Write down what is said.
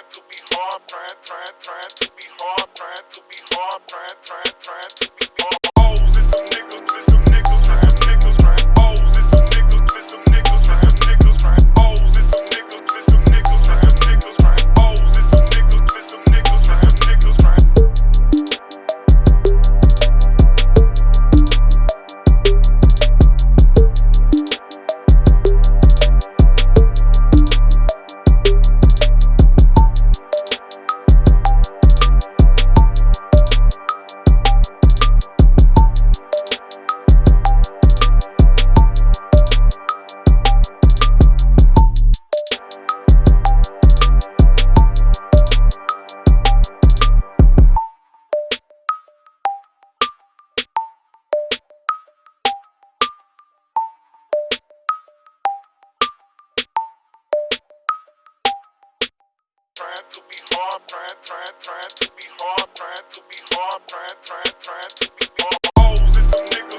trying to be hard, trying, trying, trying to be hard, trying to be hard, trying, trying, trying to be hard. Trying to be hard, trying, trying, trying to be hard, trying to be hard, trying, trying, trying to be hard. O's and some niggas,